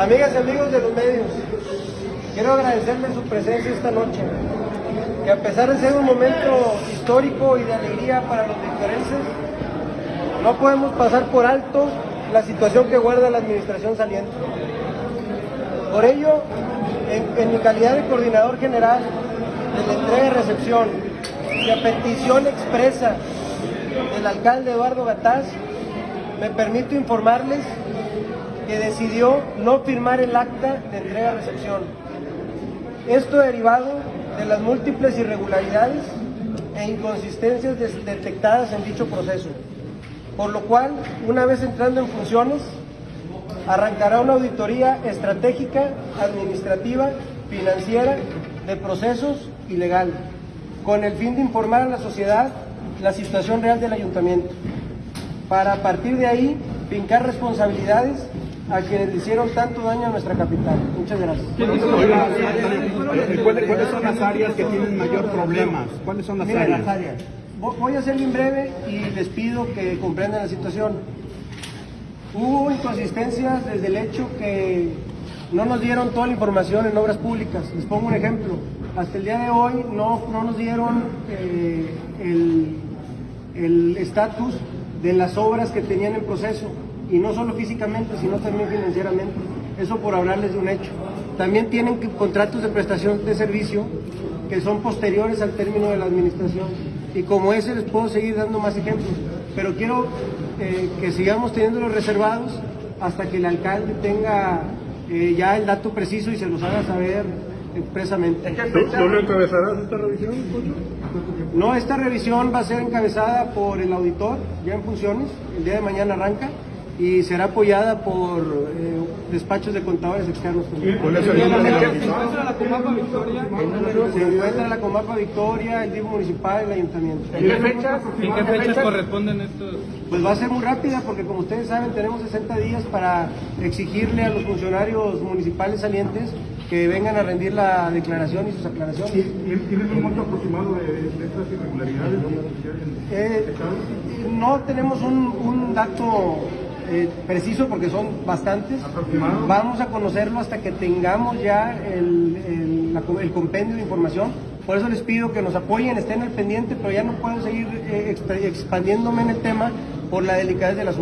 Amigas y amigos de los medios, quiero agradecerles su presencia esta noche, que a pesar de ser un momento histórico y de alegría para los victorenses, no podemos pasar por alto la situación que guarda la administración saliente. Por ello, en, mi calidad de coordinador general de la entrega y recepción, y a petición expresa del alcalde Eduardo Gataz, me permito informarles que decidió no firmar el acta de entrega-recepción. Esto derivado de las múltiples irregularidades e inconsistencias detectadas en dicho proceso, por lo cual, una vez entrando en funciones, arrancará una auditoría estratégica, administrativa, financiera, de procesos y legal, con el fin de informar a la sociedad la situación real del ayuntamiento, para a partir de ahí fincar responsabilidades a quienes le hicieron tanto daño a nuestra capital. Muchas gracias. ¿cuáles, son las áreas que tienen mayor problemas? ¿Cuáles son las Mira, áreas? las áreas. Voy a ser bien breve y les pido que comprendan la situación. Hubo inconsistencias desde el hecho que no nos dieron toda la información en obras públicas. Les pongo un ejemplo. Hasta el día de hoy no, no nos dieron eh, el estatus de las obras que tenían en proceso y no solo físicamente, sino también financieramente. Eso por hablarles de un hecho. También tienen contratos de prestación de servicio que son posteriores al término de la administración. Y como ese les puedo seguir dando más ejemplos. Pero quiero eh, que sigamos teniéndolos reservados hasta que el alcalde tenga eh, ya el dato preciso y se los haga saber expresamente. ¿No encabezarás esta revisión, No, esta revisión va a ser encabezada por el auditor, ya en funciones, el día de mañana arranca y será apoyada por eh, despachos de contadores externos. ¿Se encuentra la Comapa Victoria? Se encuentra la Comapa Victoria, el DIF municipal, el ayuntamiento. ¿En qué fechas, ¿en qué fechas corresponden estos? Pues va a ser muy rápida porque como ustedes saben tenemos 60 días para exigirle a los funcionarios municipales salientes que vengan a rendir la declaración y sus aclaraciones. ¿Tienes un monto aproximado de, estas irregularidades? Eh, no tenemos un, un dato eh, preciso porque son bastantes. Vamos a conocerlo hasta que tengamos ya el, el, compendio de información. Por eso les pido que nos apoyen, estén al pendiente, pero ya no puedo seguir eh, expandiéndome en el tema por la delicadez del asunto.